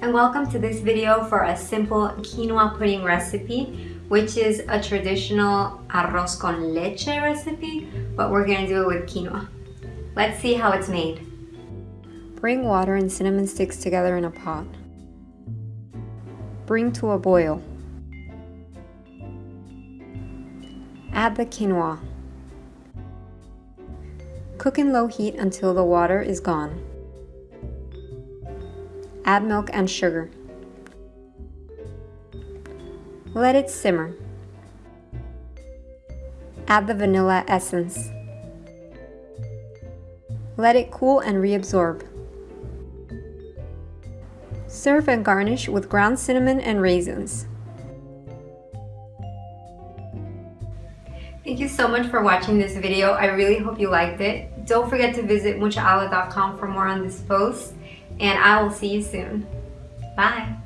and welcome to this video for a simple quinoa pudding recipe which is a traditional arroz con leche recipe but we're to do it with quinoa. Let's see how it's made. Bring water and cinnamon sticks together in a pot. Bring to a boil. Add the quinoa. Cook in low heat until the water is gone. Add milk and sugar. Let it simmer. Add the vanilla essence. Let it cool and reabsorb. Serve and garnish with ground cinnamon and raisins. Thank you so much for watching this video. I really hope you liked it. Don't forget to visit muchaala.com for more on this post and I will see you soon. Bye.